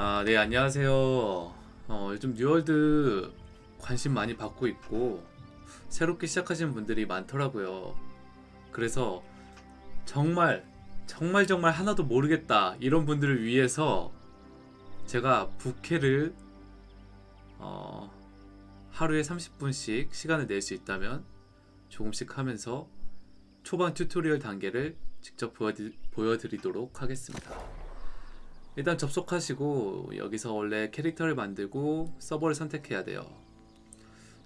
아, 네, 안녕하세요. 어, 요즘 뉴월드 관심 많이 받고 있고, 새롭게 시작하시는 분들이 많더라고요. 그래서 정말, 정말 정말 하나도 모르겠다. 이런 분들을 위해서 제가 부캐를, 어, 하루에 30분씩 시간을 낼 수 있다면 조금씩 하면서 초반 튜토리얼 단계를 직접 보여드, 보여드리도록 하겠습니다. 일단 접속하시고 여기서 원래 캐릭터를 만들고 서버를 선택해야 돼요.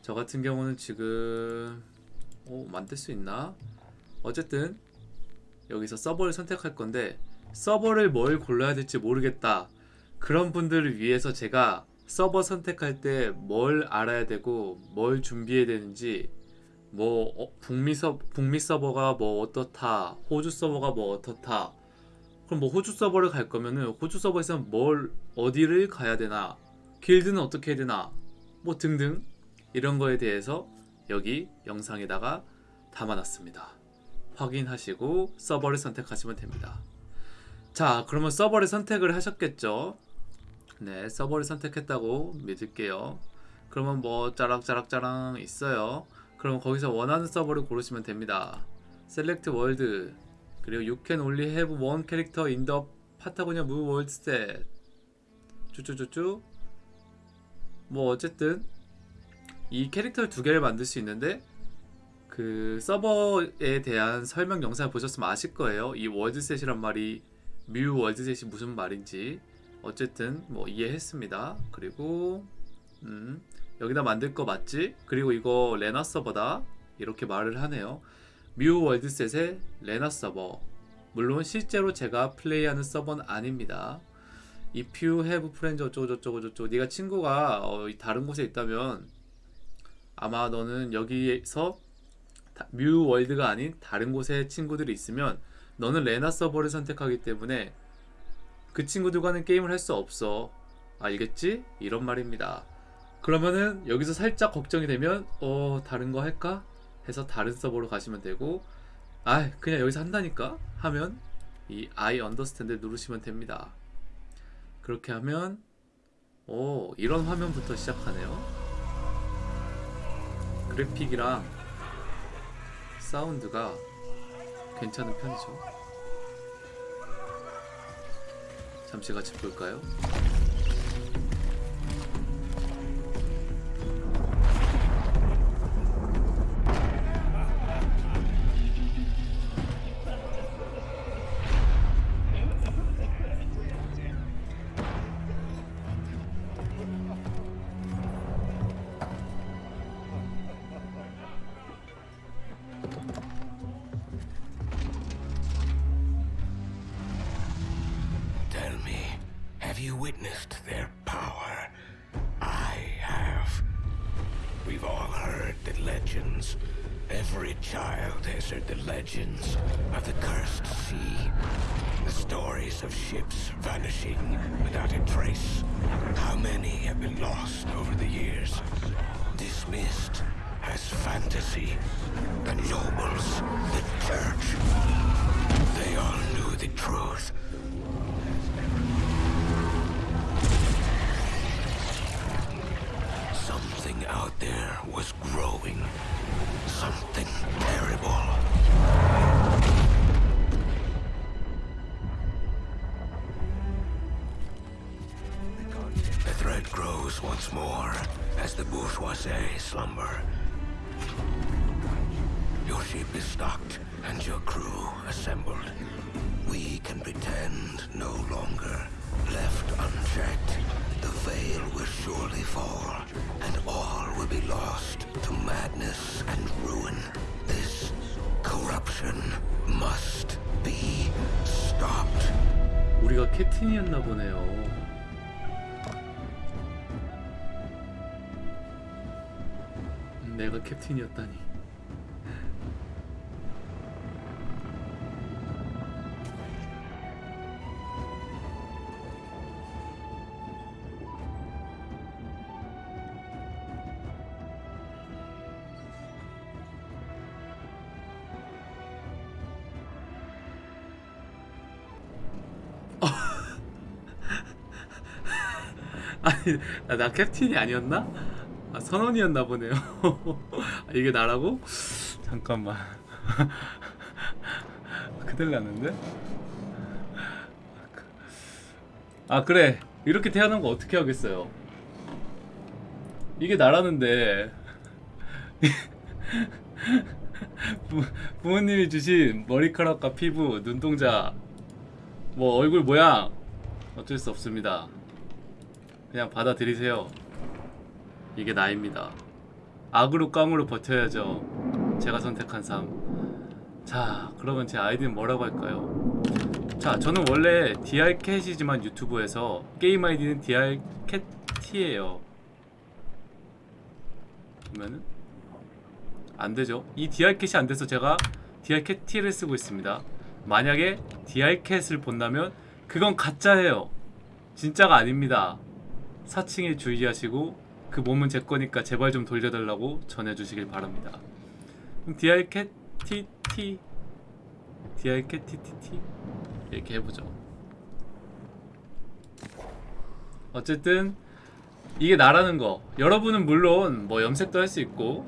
저 같은 경우는 지금 오, 만들 수 있나? 어쨌든 여기서 서버를 선택할 건데 서버를 뭘 골라야 될지 모르겠다. 그런 분들을 위해서 제가 서버 선택할 때 뭘 알아야 되고 뭘 준비해야 되는지 뭐 어, 북미 서 북미 서버가 뭐 어떻다 호주 서버가 뭐 어떻다 그럼 뭐 호주 서버를 갈 거면은 호주 서버에서 뭘 어디를 가야 되나 길드는 어떻게 해야 되나 뭐 등등 이런 거에 대해서 여기 영상에다가 담아놨습니다. 확인하시고 서버를 선택하시면 됩니다. 자 그러면 서버를 선택을 하셨겠죠? 네 서버를 선택했다고 믿을게요. 그러면 뭐 짜락짜락짜랑 있어요. 그럼 거기서 원하는 서버를 고르시면 됩니다. select world 그리고 you can only have one character in the Patagonia Mu World Set 쭈쭈쭈쭈. 뭐 어쨌든 이 캐릭터 두 개를 만들 수 있는데 그 서버에 대한 설명 영상을 보셨으면 아실 거예요. 이 world set이란 말이 Mu world set이 무슨 말인지 어쨌든 뭐 이해했습니다. 그리고 음 여기다 만들 거 맞지? 그리고 이거 레나 서버다. 이렇게 말을 하네요 뮤 월드셋의 레나 서버. 물론 실제로 제가 플레이하는 서버는 아닙니다. If you have friends 어쩌고 저쩌고 네가 친구가 어, 다른 곳에 있다면 아마 너는 여기에서 다- 뮤 월드가 아닌 다른 곳에 친구들이 있으면 너는 레나 서버를 선택하기 때문에 그 친구들과는 게임을 할 수 없어. 알겠지? 이런 말입니다. 그러면은 여기서 살짝 걱정이 되면 어 다른 거 할까? 해서 다른 서버로 가시면 되고 아 그냥 여기서 한다니까? 하면 이 I understand를 누르시면 됩니다. 그렇게 하면 오 이런 화면부터 시작하네요. 그래픽이랑 사운드가 괜찮은 편이죠. 잠시 같이 볼까요? Legends. Every child has heard the legends of the cursed sea. The stories of ships vanishing without a trace. How many have been lost over the years? Dismissed as fantasy. The nobles, the church. They all knew the truth. Out there was growing. Something terrible. The threat grows once more as the bourgeoisie slumber. Your ship is stocked and your crew assembled. We can pretend no longer. Left unchecked, the veil will surely fall, and all will be lost to madness and ruin. This corruption must be stopped. 우리가 캡틴이었나 보네요. 음, 내가 캡틴이었다니. 아니 나, 나 캡틴이 아니었나? 아 선원이었나 보네요. 아, 이게 나라고? 잠깐만. 큰일 났는데? 아 그래 이렇게 태어난 거 어떻게 하겠어요? 이게 나라는데 부, 부모님이 주신 머리카락과 피부, 눈동자, 뭐 얼굴 모양 어쩔 수 없습니다. 그냥 받아들이세요. 이게 나입니다. 악으로 깡으로 버텨야죠. 제가 선택한 삶. 자, 그러면 제 아이디는 뭐라고 할까요? 자, 저는 원래 DR캣이지만 유튜브에서 게임 아이디는 DR캣T예요. 그러면은 안 되죠. 이 DR캣이 안 돼서 제가 DR캣T를 쓰고 있습니다. 만약에 DR캣을 본다면 그건 가짜예요. 진짜가 아닙니다. 사칭에 주의하시고 그 몸은 제 거니까 제발 좀 돌려달라고 전해주시길 바랍니다. 그럼 DR캣 TT DR캣 TTT 이렇게 해보죠. 어쨌든 이게 나라는 거 여러분은 물론 뭐 염색도 할 수 있고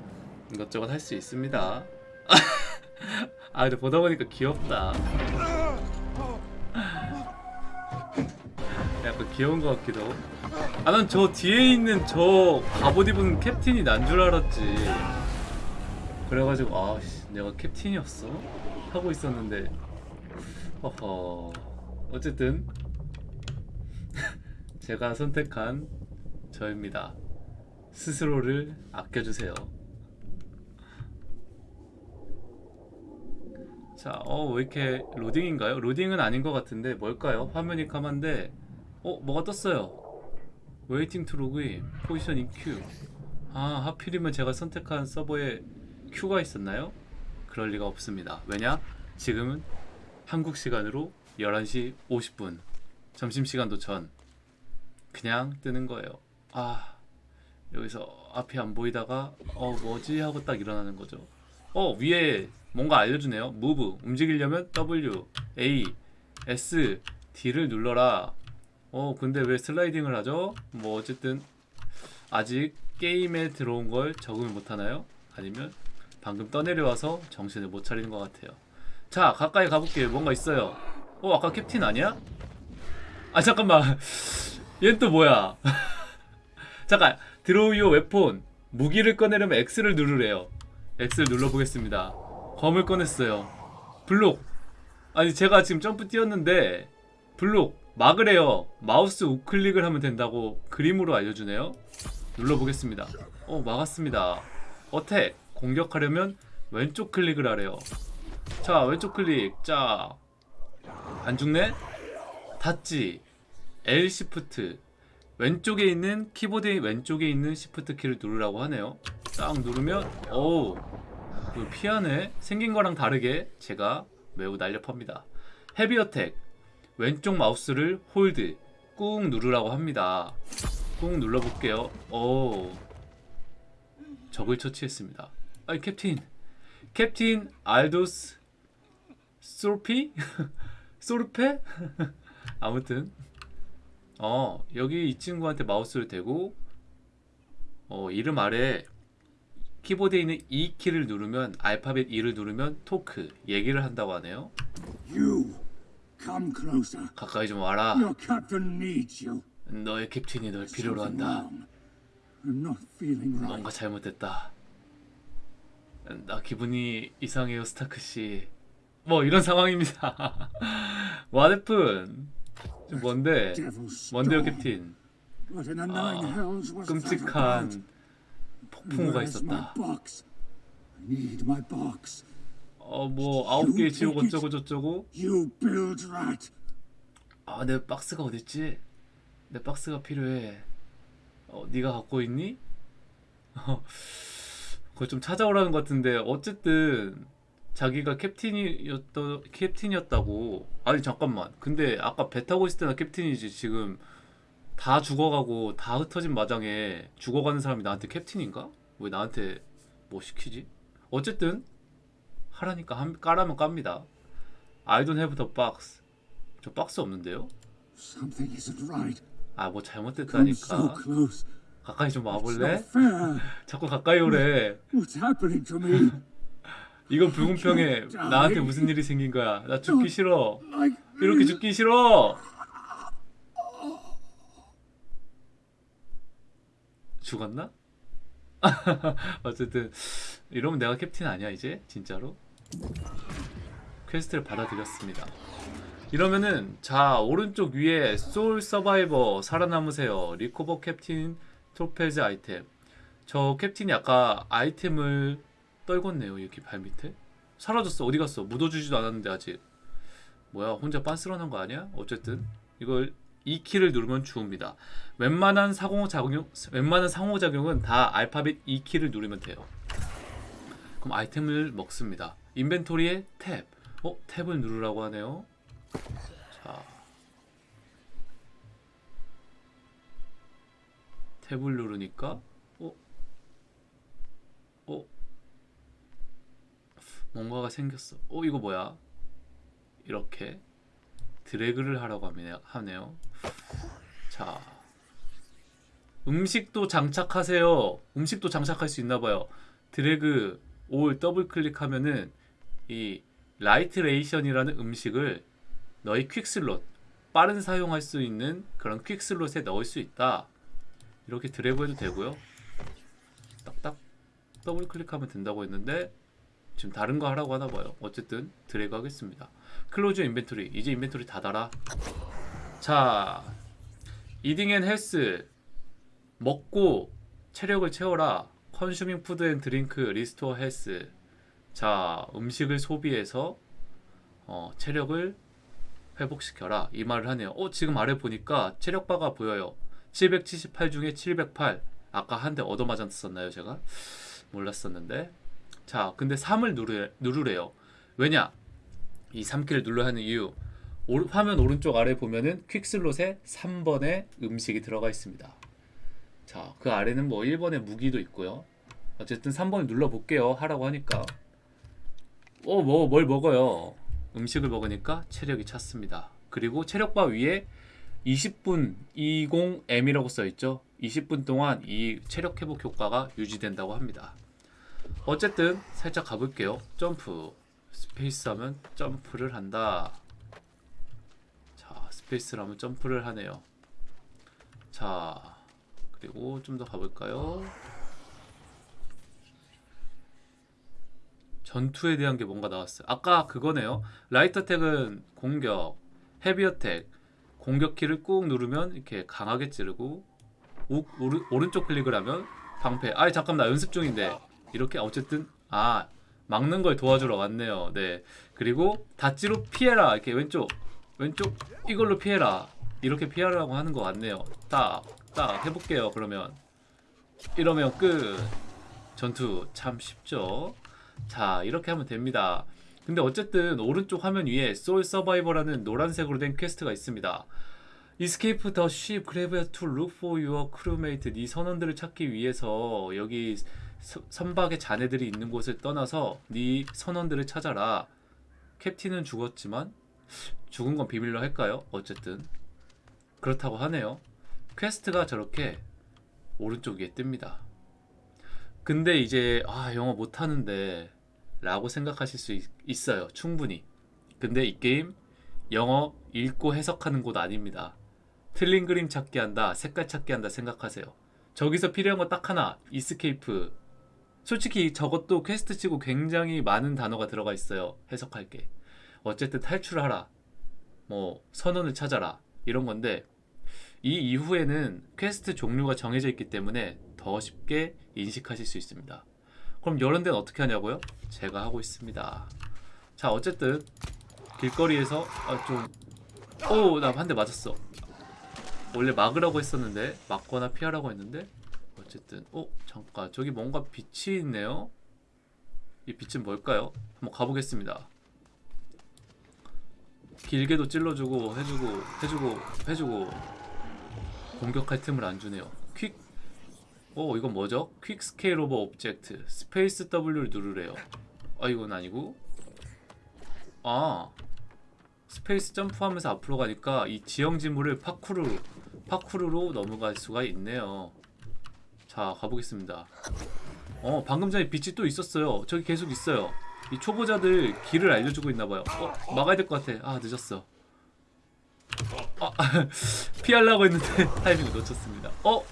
이것저것 할 수 있습니다. 아 근데 보다 보니까 귀엽다. 약간 귀여운 것 같기도. 아난 저 뒤에 있는 저 갑옷 입은 캡틴이 난 줄 알았지. 그래가지고 아씨 내가 캡틴이었어 하고 있었는데. 어허. 어쨌든 제가 선택한 저입니다. 스스로를 아껴주세요. 자, 어, 왜 이렇게 로딩인가요? 로딩은 아닌 것 같은데 뭘까요? 화면이 까만데 어, 뭐가 떴어요? waiting to login position in queue. 아, 하필이면 제가 선택한 서버에 queue가 있었나요? 그럴 리가 없습니다. 왜냐? 지금은 한국 시간으로 11시 50분. 점심시간도 전. 그냥 뜨는 거예요. 아, 여기서 앞이 안 보이다가 어, 뭐지? 하고 딱 일어나는 거죠. 어, 위에 뭔가 알려주네요. move 움직이려면 W, A, S, D를 눌러라. 어 근데 왜 슬라이딩을 하죠? 뭐 어쨌든 아직 게임에 들어온 걸 적응을 못하나요? 아니면 방금 떠내려와서 정신을 못 차리는 것 같아요. 자 가까이 가볼게요. 뭔가 있어요. 어 아까 captain 아니야? 아 잠깐만. 얘는 또 뭐야? 잠깐 draw your weapon 무기를 꺼내려면 X를 누르래요. X를 눌러보겠습니다. 검을 꺼냈어요. 블록. 아니 제가 지금 점프 뛰었는데 블록 막으래요. 마우스 우클릭을 하면 된다고 그림으로 알려주네요. 눌러보겠습니다. 어 막았습니다. attack 공격하려면 왼쪽 클릭을 하래요. 자 왼쪽 클릭. 자 안 죽네? dodge. L shift. 왼쪽에 있는 키보드의 왼쪽에 있는 시프트 키를 누르라고 하네요. 딱 누르면 어우 그 피하네. 생긴 거랑 다르게 제가 매우 날렵합니다. heavy attack. 왼쪽 마우스를 hold 꾹 누르라고 합니다. 꾹 눌러볼게요. 오 적을 처치했습니다. 아이 캡틴 캡틴 알도스 소르피 소르페 아무튼 어 여기 이 친구한테 마우스를 대고 어 이름 아래 키보드에 있는 E 키를 누르면 알파벳 E를 누르면 토크 얘기를 한다고 하네요. You come closer. 가까이 좀 와라. Your captain needs you. 너의 캡틴이 널 필요로 한다. wrong. I'm not feeling right. 뭔가 잘못됐다. 나 기분이 이상해요, 스타크 씨. 뭐 이런 상황입니다. 와데픈 좀 뭔데? 뭔데요. 캡틴? About? 끔찍한 폭풍우가 있었다. box? I need my box. 어뭐 아홉 개의 지옥 어쩌고 저쩌고. 아 내 박스가 어딨지? 내 박스가 필요해. 어 네가 갖고 있니? 어, 그걸 좀 찾아오라는 것 같은데 어쨌든 자기가 캡틴이었다 캡틴이었다고. 아니 잠깐만. 근데 아까 배 타고 있을 때나 캡틴이지 지금 다 죽어가고 다 흩어진 마장에 죽어가는 사람이 나한테 캡틴인가? 왜 나한테 뭐 시키지? 어쨌든 하라니까 한, 까라면 깝니다. I don't have the box. 저 박스 없는데요? Something isn't right. 아뭐 잘못됐다니까 close. 가까이 좀 와볼래? 자꾸 가까이 오래? 이건 불공평해 나한테 무슨 일이 생긴 거야 나 죽기 싫어 이렇게 죽기 싫어 죽었나? 어쨌든 이러면 내가 captain 아니야 이제 진짜로 퀘스트를 받아들였습니다 이러면은 자 오른쪽 위에 sole survivor 살아남으세요 recover captain Thorpe's item 저 captain이 아까 아이템을 떨궜네요 여기 발밑에 사라졌어 어디 갔어 묻어주지도 않았는데 아직 뭐야 혼자 빤스런한 거 아니야? 어쨌든 이걸 이 키를 누르면 주웁니다. 웬만한 상호작용 웬만한 상호작용은 다 알파벳 E 키를 누르면 돼요. 그럼 아이템을 먹습니다. 인벤토리에 탭. 어 탭을 누르라고 하네요. 자 탭을 누르니까 어? 어? 뭔가가 생겼어. 어 이거 뭐야? 이렇게 드래그를 하라고 하네- 하네요. 자, 음식도 장착하세요. 음식도 장착할 수 있나 봐요. drag or double click하면은 이 light ration이라는 음식을 너희 quick slot 빠른 사용할 수 있는 그런 quick slot에 넣을 수 있다. 이렇게 드래그해도 되고요. 딱딱 더블 클릭하면 된다고 했는데 지금 다른 거 하라고 하나 봐요. 어쨌든 드래그 하겠습니다. close inventory. 이제 inventory 닫아라. 자, eating and health 먹고 체력을 채워라. consuming food and drink restore health. 자, 음식을 소비해서 어, 체력을 회복시켜라. 이 말을 하네요. 어, 지금 아래 보니까 체력바가 보여요. 778 중에 708. 아까 한 대 얻어맞았었나요, 제가? 몰랐었는데. 자, 근데 3을 누르, 누르래요. 왜냐? 이 3키를 눌러야 하는 이유. 오- 화면 오른쪽 아래 보면은 퀵슬롯에 3번에 음식이 들어가 있습니다. 자, 그 아래는 뭐 1번에 무기도 있고요. 어쨌든 3번을 눌러 볼게요. 하라고 하니까. 어, 뭐, 뭘 먹어요? 음식을 먹으니까 체력이 찼습니다. 그리고 체력바 위에 20분 20M이라고 써 있죠. 20분 동안 이 체력 회복 효과가 유지된다고 합니다. 어쨌든 살짝 가볼게요. jump space 하면 점프를 한다. 자 스페이스를 하면 점프를 하네요. 자 그리고 좀 더 가볼까요? 전투에 대한 게 뭔가 나왔어요. 아까 그거네요. light attack은 공격, heavy attack 공격 키를 꾹 누르면 이렇게 강하게 찌르고 우, 오른, 오른쪽 클릭을 하면 방패. 아이 잠깐 나 연습 중인데 이렇게 어쨌든 아 막는 걸 도와주러 왔네요. 네 그리고 dodge로 피해라 이렇게 왼쪽 왼쪽 이걸로 피해라 이렇게 피하라고 하는 것 같네요. 딱딱 해볼게요. 그러면 이러면 끝. 전투 참 쉽죠. 자 이렇게 하면 됩니다. 근데 어쨌든 오른쪽 화면 위에 sole survivor라는 노란색으로 된 퀘스트가 있습니다. Escape the ship, graveyard to look for your crewmate. 네 선원들을 찾기 위해서 여기 서- 선박의 자네들이 있는 곳을 떠나서 네 선원들을 찾아라. captain은 죽었지만 죽은 건 비밀로 할까요? 어쨌든 그렇다고 하네요. 퀘스트가 저렇게 오른쪽 위에 뜹니다. 근데 이제 아 영어 못하는데 라고 생각하실 수 있, 있어요. 충분히. 근데 이 게임 영어 읽고 해석하는 곳 아닙니다. 틀린 그림 찾기 한다, 색깔 찾기 한다 생각하세요. 저기서 필요한 거딱 하나, escape. 솔직히 저것도 퀘스트 치고 굉장히 많은 단어가 들어가 있어요. 해석할 게. 어쨌든 탈출하라. 뭐 선원을 찾아라. 이런 건데 이 이후에는 퀘스트 종류가 정해져 있기 때문에 더 쉽게 인식하실 수 있습니다. 그럼 이런 데는 어떻게 하냐고요? 제가 하고 있습니다. 자, 어쨌든 길거리에서 아, 좀 오, 나 한 대 맞았어. 원래 막으라고 했었는데 막거나 피하라고 했는데 어쨌든 어, 잠깐. 저기 뭔가 빛이 있네요. 이 빛은 뭘까요? 한번 가보겠습니다. 길게도 찔러주고 해주고 해주고 해주고 공격할 틈을 안 주네요. quick 어 이건 뭐죠? quick scale over object space W를 누르래요. 아 이건 아니고 아 space 점프하면서 앞으로 가니까 이 지형 지물을 파쿠르 파쿠르로 넘어갈 수가 있네요. 자 가보겠습니다. 어 방금 전에 빛이 또 있었어요. 저기 계속 있어요. 이 초보자들 길을 알려주고 있나봐요. 어 막아야 될 것 같아. 아 늦었어. 아, 피하려고 했는데 타이밍을 놓쳤습니다. 어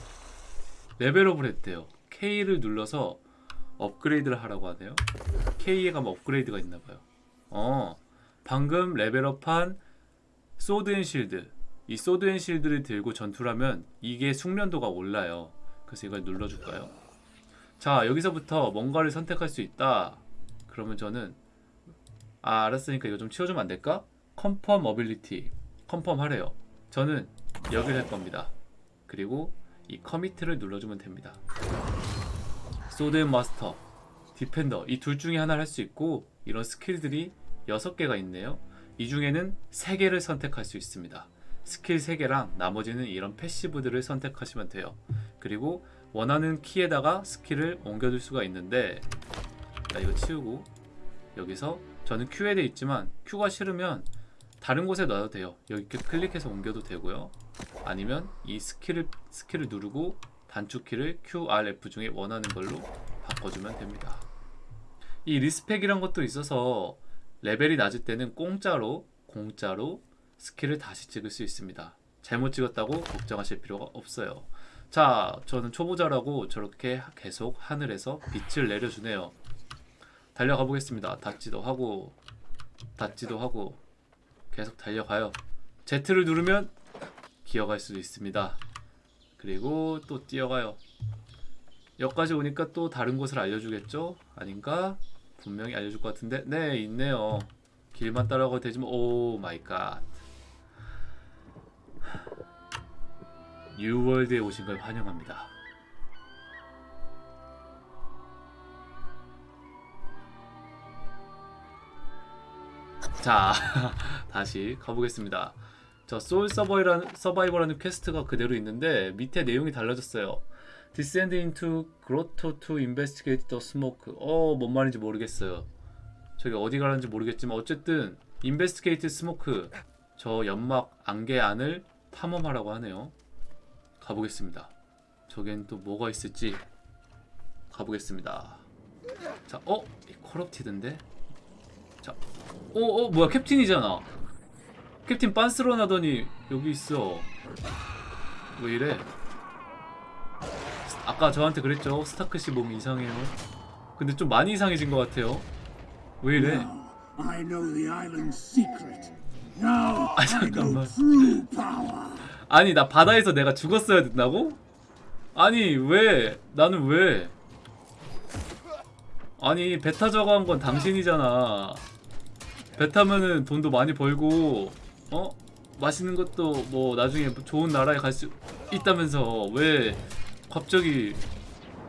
레벨업을 했대요. K를 눌러서 업그레이드를 하라고 하네요. K에 가면 업그레이드가 있나봐요. 어 방금 레벨업한 sword and shield. 이 sword and shield를 들고 전투를 하면 이게 숙련도가 올라요. 그래서 이걸 눌러줄까요? 자 여기서부터 뭔가를 선택할 수 있다. 그러면 저는 아 알았으니까 이거 좀 치워주면 안 될까? confirm ability confirm 하래요. 저는 여기를 할 겁니다. 그리고 이 commit을 눌러주면 됩니다 sword and master defender 이 둘 중에 하나를 할 수 있고 이런 스킬들이 6개가 있네요 이 중에는 3개를 선택할 수 있습니다. 스킬 3개랑 나머지는 이런 passive들을 선택하시면 돼요. 그리고 원하는 키에다가 스킬을 옮겨둘 수가 있는데 자 이거 치우고 여기서 저는 Q에 돼 있지만 Q가 싫으면 다른 곳에 놔도 돼요. 여기 클릭해서 옮겨도 되고요. 아니면 이 스킬을 스킬을 누르고 단축키를 Q, R, F 중에 원하는 걸로 바꿔주면 됩니다. 이 respec이란 것도 있어서 레벨이 낮을 때는 공짜로 공짜로 스킬을 다시 찍을 수 있습니다. 잘못 찍었다고 걱정하실 필요가 없어요. 자, 저는 초보자라고 저렇게 계속 하늘에서 빛을 내려주네요. 달려가 보겠습니다. 닿지도 하고 닿지도 하고 계속 달려가요. Z를 누르면 기어갈 수도 있습니다. 그리고 또 뛰어가요. 여기까지 오니까 또 다른 곳을 알려주겠죠? 아닌가? 분명히 알려줄 것 같은데 네 있네요 길만 따라가도 되지만 oh my god New World에 오신 걸 환영합니다 자 다시 가보겠습니다 저 Sole Survi라는, Survivor라는 퀘스트가 그대로 있는데 밑에 내용이 달라졌어요 Descend into grotto to investigate the smoke. 어, 뭔 말인지 모르겠어요. 저기 어디 가는지 모르겠지만 어쨌든 investigate smoke. 저 연막 안개 안을 탐험하라고 하네요. 가보겠습니다. 저겐 또 뭐가 있을지 가보겠습니다. 자, 어, 커럽티드인데. 자, 어, 어, 뭐야 캡틴이잖아. 캡틴 빤스러 나더니 여기 있어. 왜 이래? 아까 저한테 그랬죠 스타크 씨 몸이 이상해요 근데 좀 많이 이상해진 것 같아요 왜 이래 아, 잠깐만. 아니 나 바다에서 내가 죽었어야 된다고? 아니 왜 나는 왜 아니 배 타자고 한건 당신이잖아 배 타면은 돈도 많이 벌고 어? 맛있는 것도 뭐 나중에 좋은 나라에 갈 수 있다면서 왜 갑자기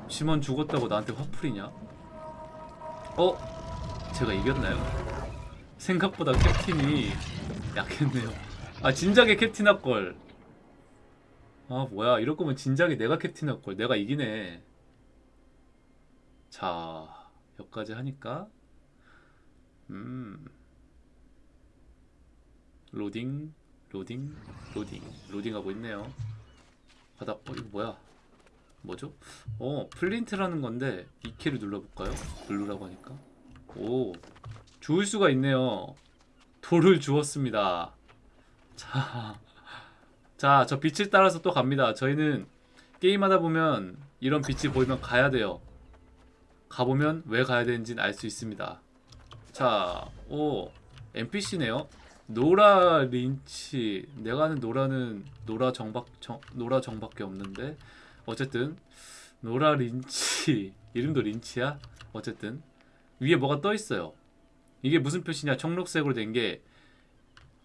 심원 죽었다고 나한테 화풀이냐? 어? 제가 이겼나요? 생각보다 캡틴이 약했네요 아 진작에 캡틴 할걸 아 뭐야 이럴 거면 진작에 내가 캡틴 할걸 내가 이기네 자 여기까지 하니까 음 로딩 로딩 로딩 로딩하고 있네요 바닥 어 이거 뭐야 뭐죠? 어 flint라는 건데 이 키를 눌러볼까요? 누르라고 하니까 오 주울 수가 있네요 돌을 주웠습니다 자 자, 저 빛을 따라서 또 갑니다. 저희는 게임하다 보면 이런 빛이 보이면 가야 돼요. 가보면 왜 가야 되는지는 알 수 있습니다. 자, 오, NPC네요. 노라 린치. 내가 아는 노라는 노라 정박 정, 노라 정밖에 없는데 어쨌든 노라 린치 이름도 린치야. 어쨌든 위에 뭐가 떠 있어요. 이게 무슨 표시냐? 청록색으로 된 게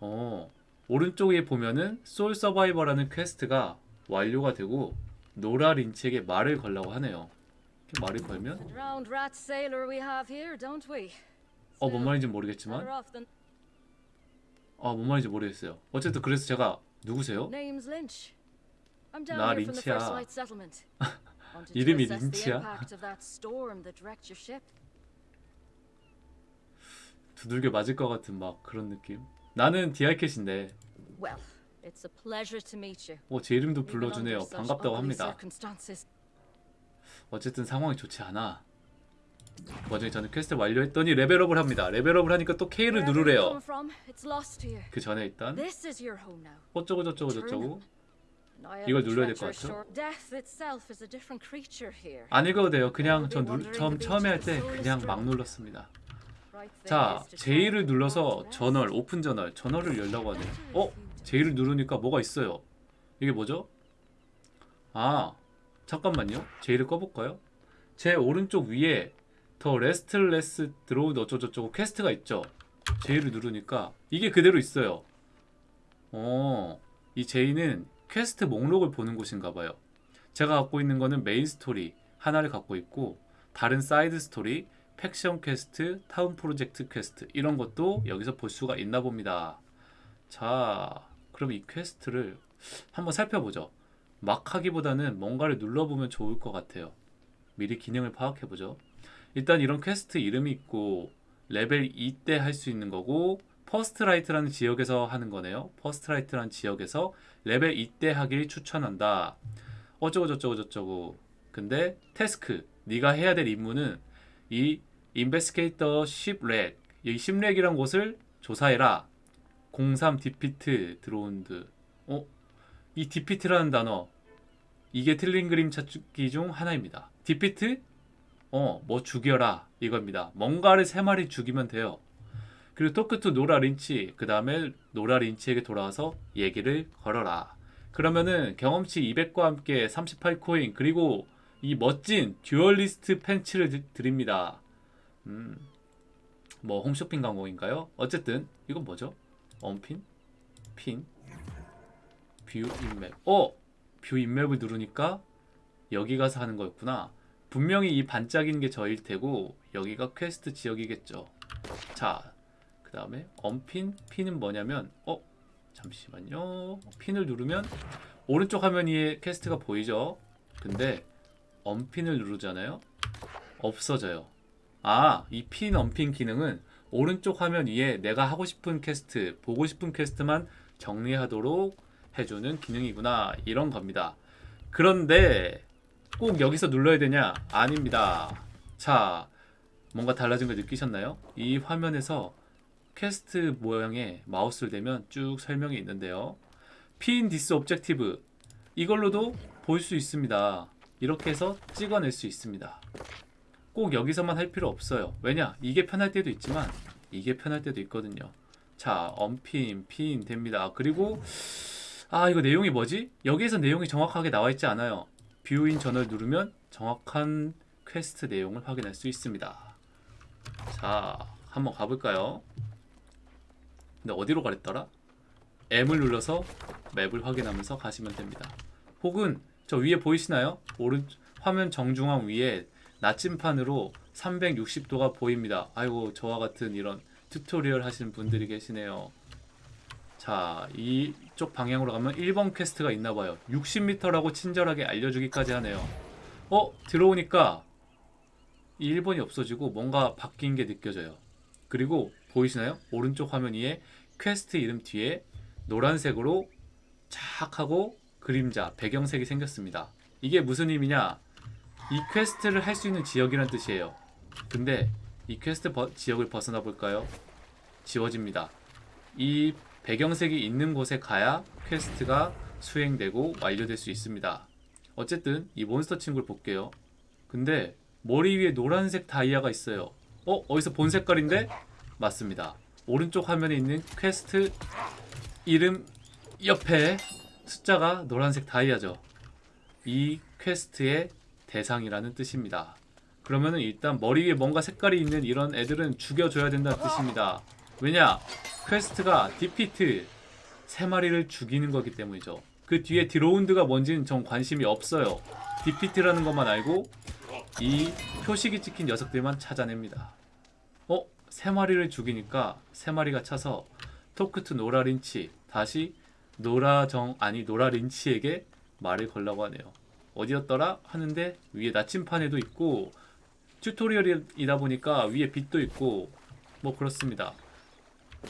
어. 오른쪽에 보면은 Sole Survivor라는 퀘스트가 완료가 되고 노라 린치에게 말을 걸라고 하네요. 말을 걸면 Drowned rat sailor we have here, don't we? 어뭔 말인지 모르겠지만 아 뭔 말인지 모르겠어요. 어쨌든 그래서 제가 누구세요? 나 린치야. 이름이 린치야? 두들겨 맞을 것 같은 막 그런 느낌. 나는 디알캣인데. 어, 제 이름도 불러주네요. 반갑다고 합니다. 어쨌든 상황이 좋지 않아. 그 와중에 저는 퀘스트 완료했더니 레벨업을 합니다. 레벨업을 하니까 또 K를 누르래요. 그 전에 있던. 어쩌고 저쩌고 저쩌고 이걸 눌러야 될것 treacherous 같죠? 안 읽어도 돼요. 그냥 전 누, 처음 처음에 할 때 그냥 막 눌렀습니다. 자, J를 눌러서 journal open journal journal을 열라고 하네요. 어? J를 누르니까 뭐가 있어요. 이게 뭐죠? 아, 잠깐만요. J를 꺼볼까요? 제 오른쪽 위에 The Restless Drowned 어쩌고저쩌고 퀘스트가 있죠. J를 누르니까 이게 그대로 있어요. 어, 이 J는 퀘스트 목록을 보는 곳인가 봐요. 제가 갖고 있는 거는 메인 스토리 하나를 갖고 있고 다른 사이드 스토리, faction 퀘스트, 타운 프로젝트 퀘스트 이런 것도 여기서 볼 수가 있나 봅니다. 자, 그럼 이 퀘스트를 한번 살펴보죠. 막 하기보다는 뭔가를 눌러보면 좋을 것 같아요. 미리 기능을 파악해보죠. 일단 이런 퀘스트 이름이 있고 레벨 2 때 할 수 있는 거고 First Light라는 지역에서 하는 거네요. First Light라는 지역에서 레벨 2 때 하길 추천한다. 어쩌고 저쩌고 저쩌고. 근데 task 네가 해야 될 임무는 이 investigate the wreck 이 the wreck이란 곳을 조사해라. 03 defeat drowned. 어? 이 defeat라는 단어 이게 틀린 그림 찾기 중 하나입니다. defeat? 어, 뭐 죽여라 이겁니다. 뭔가를 세 마리 죽이면 돼요. 그리고 talk to 노라 린치 그 다음에 노라 린치에게 돌아와서 얘기를 걸어라. 그러면은 경험치 200과 함께 38코인 그리고 이 멋진 duelist pants를 드- 드립니다. 음, 뭐 홈쇼핑 광고인가요? 어쨌든 이건 뭐죠? unpin? pin? view in map. 어! view in map을 누르니까 여기 가서 하는 거였구나. 분명히 이 반짝이는 게 저일 테고 여기가 퀘스트 지역이겠죠. 자, 그 다음에 unpin? pin은 뭐냐면 어? 잠시만요. pin을 누르면 오른쪽 화면 위에 퀘스트가 보이죠? 근데 unpin을 누르잖아요. 없어져요. 아, 이 pin unpin 기능은 오른쪽 화면 위에 내가 하고 싶은 퀘스트, 보고 싶은 퀘스트만 정리하도록 해주는 기능이구나. 이런 겁니다. 그런데 꼭 여기서 눌러야 되냐? 아닙니다. 자, 뭔가 달라진 걸 느끼셨나요? 이 화면에서 퀘스트 모양의 마우스를 대면 쭉 설명이 있는데요. pin this objective 이걸로도 볼 수 있습니다. 이렇게 해서 찍어낼 수 있습니다. 꼭 여기서만 할 필요 없어요. 왜냐? 이게 편할 때도 있지만 이게 편할 때도 있거든요. 자, unpin, pin 됩니다. 그리고 아, 이거 내용이 뭐지? 여기에서 내용이 정확하게 나와 있지 않아요. view in journal을 누르면 정확한 퀘스트 내용을 확인할 수 있습니다. 자, 한번 가볼까요? 근데 어디로 가랬더라? M을 눌러서 맵을 확인하면서 가시면 됩니다. 혹은 저 위에 보이시나요? 오른 화면 정중앙 위에 나침판으로 360도가 보입니다. 아이고 저와 같은 이런 튜토리얼 하시는 분들이 계시네요. 자, 이쪽 방향으로 가면 1번 퀘스트가 있나 봐요. 60m라고 친절하게 알려주기까지 하네요. 어, 들어오니까 이 1번이 없어지고 뭔가 바뀐 게 느껴져요. 그리고 보이시나요? 오른쪽 화면 위에 퀘스트 이름 뒤에 노란색으로 착 하고 그림자, 배경색이 생겼습니다. 이게 무슨 의미냐? 이 퀘스트를 할 수 있는 지역이란 뜻이에요. 근데 이 퀘스트 버- 지역을 벗어나 볼까요? 지워집니다. 이 배경색이 있는 곳에 가야 퀘스트가 수행되고 완료될 수 있습니다. 어쨌든 이 몬스터 친구를 볼게요. 근데 머리 위에 노란색 다이아가 있어요. 어? 어디서 본 색깔인데? 맞습니다. 오른쪽 화면에 있는 퀘스트 이름 옆에 숫자가 노란색 다이아죠. 이 퀘스트의 대상이라는 뜻입니다. 그러면은 일단 머리 위에 뭔가 색깔이 있는 이런 애들은 죽여줘야 된다는 뜻입니다. 왜냐? 퀘스트가 defeat 세 마리를 죽이는 거기 때문이죠. 그 뒤에 drowned가 뭔지는 전 관심이 없어요. defeat라는 것만 알고 이 표식이 찍힌 녀석들만 찾아냅니다. 어? 세 마리를 죽이니까 세 마리가 차서 talk to 노라린치 다시 노라정 아니 노라린치에게 말을 걸라고 하네요. 어디였더라 하는데 위에 나침판에도 있고 튜토리얼이다 보니까 위에 빛도 있고 뭐 그렇습니다.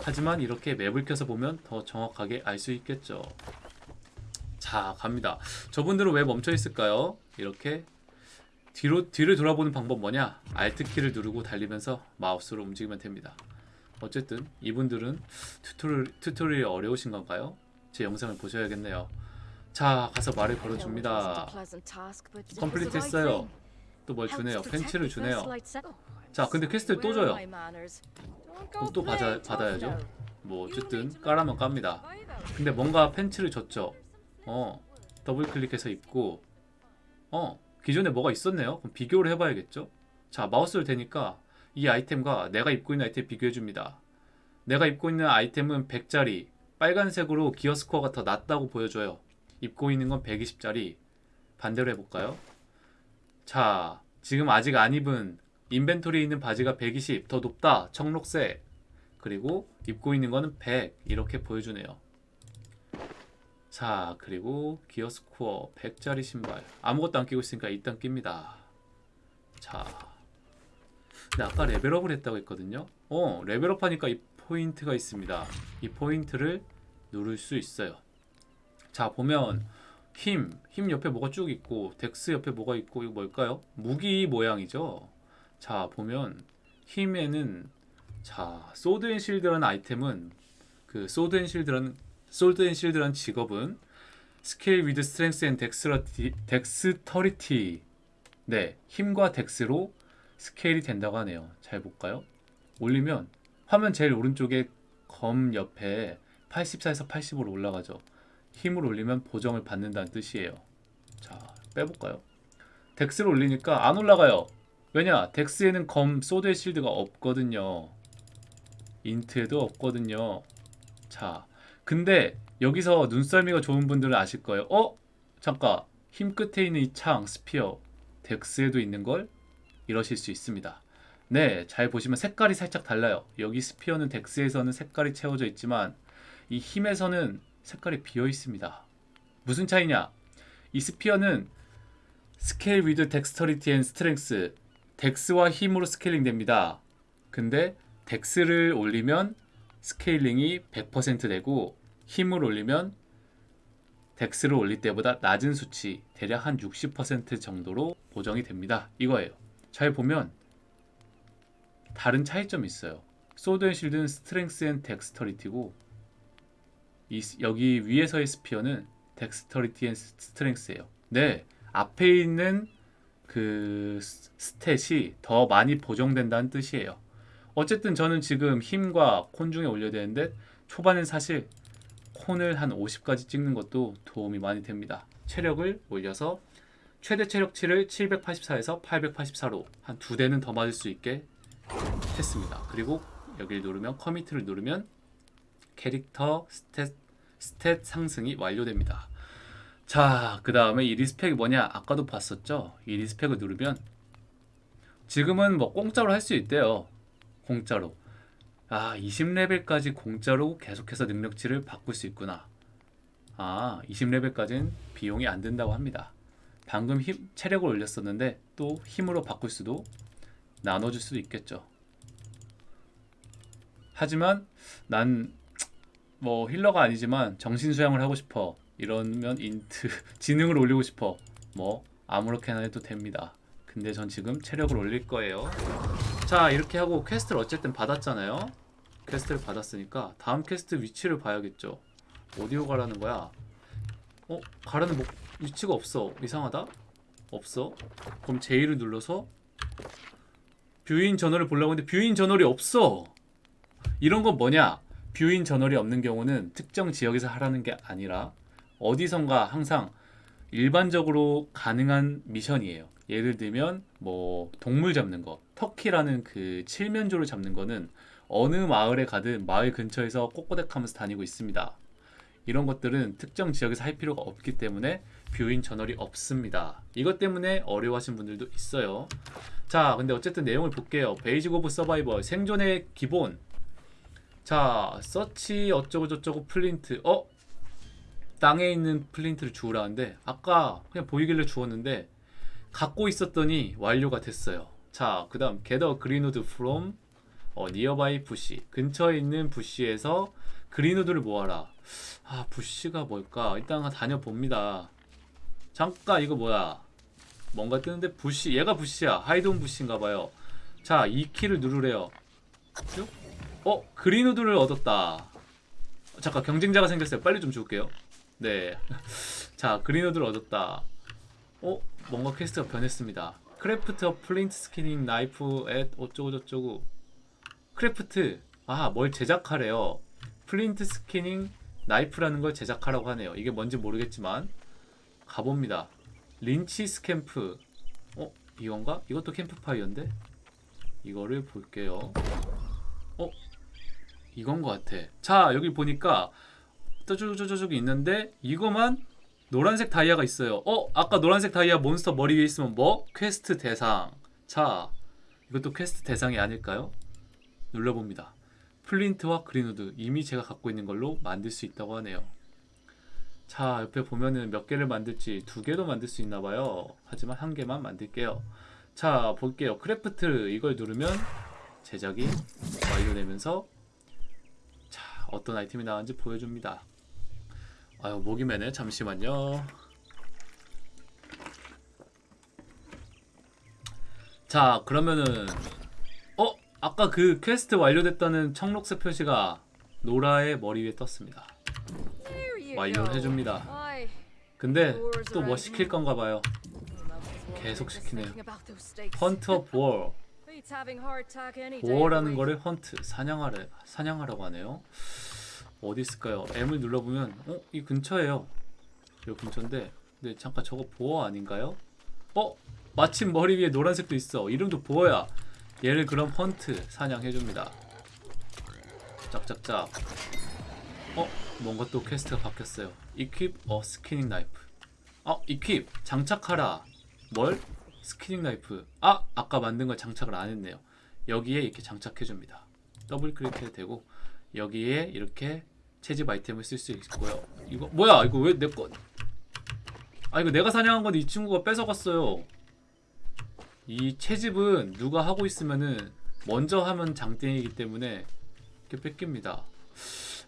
하지만 이렇게 맵을 켜서 보면 더 정확하게 알 수 있겠죠. 자, 갑니다. 저분들은 왜 멈춰 있을까요? 이렇게 뒤로 뒤를 돌아보는 방법 뭐냐? Alt 키를 누르고 달리면서 마우스로 움직이면 됩니다. 어쨌든 이분들은 튜토리얼, 튜토리얼이 어려우신 건가요? 제 영상을 보셔야겠네요. 자, 가서 말을 걸어줍니다. complete 했어요. 또 뭘 주네요. 더 주네요. 자, 근데. 퀘스트를 또 줘요. 또 받아, 받아야죠. 뭐 어쨌든 까라면 깝니다. 근데 뭔가 펜치를 줬죠. 어, 더블 클릭해서 입고, 어, 기존에 뭐가 있었네요. 그럼 비교를 해봐야겠죠. 자, 마우스를 대니까 이 아이템과 내가 입고 있는 아이템 비교해줍니다. 내가 입고 있는 아이템은 100짜리, 빨간색으로 기어 스코어가 더 낮다고 보여줘요. 입고 있는 건 120짜리. 반대로 해볼까요? 자, 지금 아직 안 입은 인벤토리에 있는 바지가 120, 더 높다, 청록색. 그리고 입고 있는 거는 100 이렇게 보여주네요. 자 그리고 gear score 100짜리 신발 아무것도 안 끼고 있으니까 일단 낍니다. 자 근데 아까 레벨업을 했다고 했거든요. 어 레벨업 하니까 이 포인트가 있습니다. 이 포인트를 누를 수 있어요. 자 보면 힘, 힘 옆에 뭐가 쭉 있고 dex 옆에 뭐가 있고 이거 뭘까요? 무기 모양이죠. 자 보면 힘에는 자, sword and shield라는 아이템은 그 sword and shield라는 sword and shield라는 직업은 scale with strength and dexterity dexterity 네, 힘과 dex로 스케일이 된다고 하네요. 잘 볼까요? 올리면 화면 제일 오른쪽에 검 옆에 84에서 80으로 올라가죠. 힘을 올리면 보정을 받는다는 뜻이에요. 자, 빼볼까요? dex를 올리니까 안 올라가요. 왜냐? dex에는 검 sword의 shield가 없거든요. int에도 없거든요. 자, 근데 여기서 눈썰미가 좋은 분들은 아실 거예요. 어? 잠깐. 힘 끝에 있는 이 창, spear. dex에도 있는 걸 이러실 수 있습니다. 네, 잘 보시면 색깔이 살짝 달라요. 여기 spear는 dex에서는 색깔이 채워져 있지만 이 힘에서는 색깔이 비어 있습니다. 무슨 차이냐? 이 spear는 scale with dexterity and strength dex와 힘으로 스케일링 됩니다. 근데 dex를 올리면 스케일링이 100% 되고 힘을 올리면 dex를 올릴 때보다 낮은 수치 대략 한 60% 정도로 보정이 됩니다. 이거예요. 잘 보면 다른 차이점이 있어요. sword and shield는 strength and dexterity고 이 스- 여기 위에서의 spear는 dexterity and strength예요. 네, 앞에 있는 그 스- stat이 더 많이 보정된다는 뜻이에요. 어쨌든 저는 지금 힘과 con 중에 올려야 되는데 초반엔 사실 con을 한 50까지 찍는 것도 도움이 많이 됩니다. 체력을 올려서 최대 체력치를 784에서 884로 한 두 대는 더 맞을 수 있게 했습니다. 그리고 여기를 누르면 commit을 누르면 캐릭터 stat, stat 상승이 완료됩니다. 자, 그 다음에 이 respec이 뭐냐? 아까도 봤었죠? 이 respec을 누르면 지금은 뭐 공짜로 할 수 있대요. 공짜로. 아, 20레벨까지 공짜로 계속해서 능력치를 바꿀 수 있구나. 아, 20레벨까지는 비용이 안 든다고 합니다. 방금 힘, 체력을 올렸었는데 또 힘으로 바꿀 수도 나눠줄 수도 있겠죠. 하지만 난 뭐 healer가 아니지만 정신 수양을 하고 싶어. 이러면 int 지능을 올리고 싶어. 뭐 아무렇게나 해도 됩니다. 근데 전 지금 체력을 올릴 거예요. 자 이렇게 하고 퀘스트를 어쨌든 받았잖아요. 퀘스트를 받았으니까 다음 퀘스트 위치를 봐야겠죠. 어디로 가라는 거야? 어 가라는 목 위치가 없어. 이상하다. 없어. 그럼 J를 눌러서 view in journal을 보려고 했는데 view in journal이 없어. 이런 건 뭐냐? view in journal이 없는 경우는 특정 지역에서 하라는 게 아니라 어디선가 항상 일반적으로 가능한 미션이에요. 예를 들면 뭐 동물 잡는 거, turkey라는 그 칠면조를 잡는 거는 어느 마을에 가든 마을 근처에서 꼬꼬댁하면서 다니고 있습니다. 이런 것들은 특정 지역에서 할 필요가 없기 때문에 view in journal이 없습니다. 이것 때문에 어려워하시는 분들도 있어요. 자, 근데 어쨌든 내용을 볼게요. basic of survival 생존의 기본. 자, search 어쩌고 저쩌고 flint. 어? 땅에 있는 flint를 주우라는데 아까 그냥 보이길래 주웠는데 갖고 있었더니 완료가 됐어요. 자, 그 다음 get a greenwood from 어, nearby bush 근처에 있는 bush에서 greenwood를 모아라. 아 bush가 뭘까? 일단 다녀봅니다. 잠깐 이거 뭐야? 뭔가 뜨는데 부시 얘가 bush야. hide on bush인가봐요. 자, E 키를 누르래요. 쭉. 어 greenwood를 얻었다. 잠깐 경쟁자가 생겼어요. 빨리 좀 줄게요. 네. 자 greenwood를 얻었다. 어 뭔가 퀘스트가 변했습니다. craft a flint skinning knife at 어쩌고 저쩌고 craft 아 뭘 제작하래요. flint skinning knife라는 걸 제작하라고 하네요. 이게 뭔지 모르겠지만 가봅니다. Lynch's camp 어 이건가? 이것도 캠프파이어인데 이거를 볼게요. 어 이건 것 같아. 자 여기 보니까 저저저저기 있는데 이거만 노란색 다이아가 있어요. 어 아까 노란색 다이아 몬스터 머리 위에 있으면 뭐 퀘스트 대상. 자 이것도 퀘스트 대상이 아닐까요? 눌러봅니다. flint와 greenwood 이미 제가 갖고 있는 걸로 만들 수 있다고 하네요. 자 옆에 보면은 몇 개를 만들지 두 개도 만들 수 있나 봐요. 하지만 한 개만 만들게요. 자 볼게요. craft 이걸 누르면 제작이 완료되면서 자 어떤 아이템이 나왔는지 보여줍니다. 아유 목이 매네 잠시만요. 자 그러면은 어 아까 그 퀘스트 완료됐다는 청록색 표시가 노라의 머리 위에 떴습니다. 완료를. 해줍니다. 근데 또 뭐 시킬 건가 봐요. 계속 시키네요. hunt a boar. boar라는 거를 hunt 사냥하래 사냥하라고 하네요. 어디 있을까요? M을 눌러보면 어? 이 근처에요. 이 근처인데 근데 잠깐 저거 boar 아닌가요? 어? 마침 머리 위에 노란색도 있어. 이름도 boar야. 얘를 그럼 hunt 사냥해줍니다. 짝짝짝. 어? 뭔가 또 퀘스트가 바뀌었어요. Equip a skinning knife. 어? Equip 장착하라. 뭘? skinning knife. 아! 아까 만든 걸 장착을 안 했네요. 여기에 이렇게 장착해줍니다. 더블 클릭해도 되고 여기에 이렇게 채집 아이템을 쓸 수 있고요. 이거 뭐야? 이거 왜 내 거? 아 이거 내가 사냥한 건데 이 친구가 뺏어갔어요. 이 채집은 누가 하고 있으면은 먼저 하면 장땡이기 때문에 이렇게 뺏깁니다.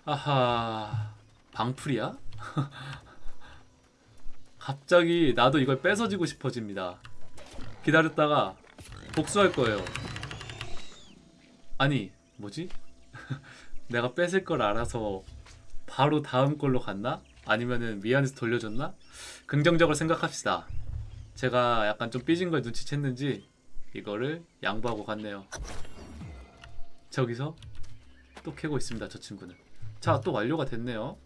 아하 방풀이야? 갑자기 나도 이걸 뺏어지고 싶어집니다. 기다렸다가 복수할 거예요. 아니 뭐지? 내가 뺏을 걸 알아서 바로 다음 걸로 갔나? 아니면은 미안해서 돌려줬나? 긍정적으로 생각합시다. 제가 약간 좀 삐진 걸 눈치챘는지 이거를 양보하고 갔네요. 저기서 또 캐고 있습니다. 저 친구는. 자, 또 완료가 됐네요.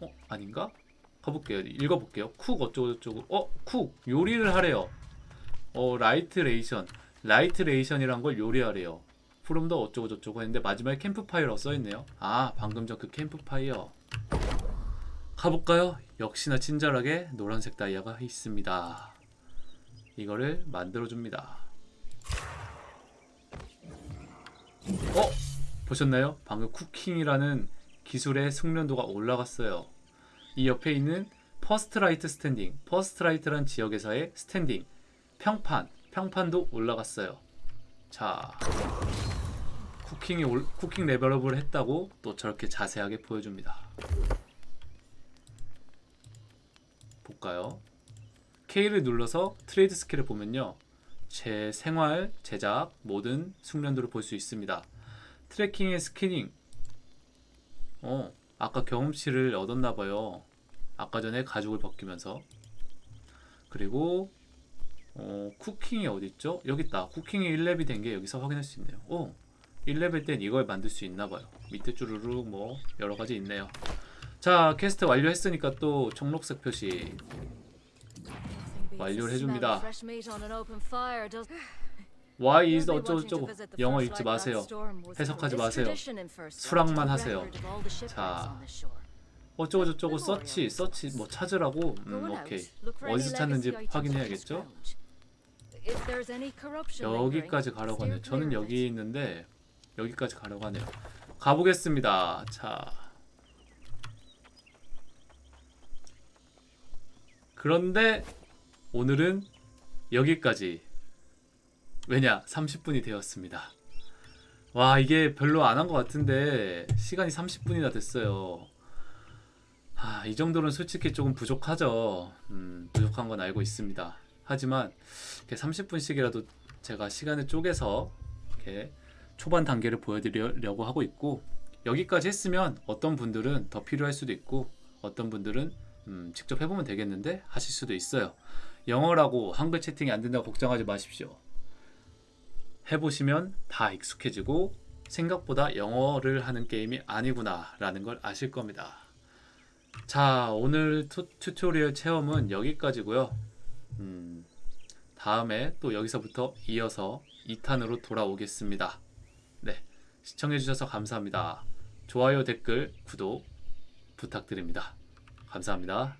어, 아닌가? 가볼게요. 읽어볼게요. 쿡 어쩌고 저쩌고. 어, 쿡 요리를 하래요. 어, light ration. light ration이란 걸 요리하래요. from the 어쩌고 저쩌고 했는데 마지막에 캠프파이어라고 써있네요. 아, 방금 전 그 캠프파이어. 가볼까요? 역시나 친절하게 노란색 다이아가 있습니다. 이거를 만들어줍니다. 어? 보셨나요? 방금 cooking이라는 기술의 숙련도가 올라갔어요. 이 옆에 있는 First Light standing, First Light란 지역에서의 standing, 평판, 평판도 올라갔어요. 자, cooking이 올, cooking 레벨업을 했다고 또 저렇게 자세하게 보여줍니다. 볼까요? K를 눌러서 trade skill을 보면요. 제 생활, 제작, 모든 숙련도를 볼 수 있습니다. tracking의 skinning. 어, 아까 경험치를 얻었나봐요. 아까 전에 가죽을 벗기면서. 그리고, 어, cooking이 어딨죠? 여기 있다. cooking이 1렙이 된 게 여기서 확인할 수 있네요. 오, 1렙일 땐 이걸 만들 수 있나봐요. 밑에 쭈루룩 뭐, 여러가지 있네요. 자, 퀘스트 완료했으니까 또 청록색 표시. 완료를 해줍니다. Why is 어쩌고저쩌고 영어 읽지 마세요. 해석하지 마세요. 수락만 하세요. 자, 어쩌고저쩌고 서치, 서치 뭐 찾으라고? 음, 오케이. 어디서 찾는지 확인해야겠죠? 여기까지 가라고 하네요. 저는 여기 있는데 여기까지 가라고 하네요. 가보겠습니다. 자. 그런데 오늘은 여기까지. 왜냐? 30분이 되었습니다. 와 이게 별로 안 한 것 같은데 시간이 30분이나 됐어요. 아, 이 정도는 솔직히 조금 부족하죠. 음, 부족한 건 알고 있습니다. 하지만 이렇게 30분씩이라도 제가 시간을 쪼개서 이렇게 초반 단계를 보여드리려고 하고 있고 여기까지 했으면 어떤 분들은 더 필요할 수도 있고 어떤 분들은 음, 직접 해보면 되겠는데 하실 수도 있어요. 영어라고 한글 채팅이 안 된다고 걱정하지 마십시오. 해보시면 다 익숙해지고 생각보다 영어를 하는 게임이 아니구나 라는 걸 아실 겁니다. 자 오늘 투, 튜토리얼 체험은 여기까지고요. 음, 다음에 또 여기서부터 이어서 2탄으로 돌아오겠습니다. 네, 시청해주셔서 감사합니다. 좋아요, 댓글, 구독 부탁드립니다. 감사합니다.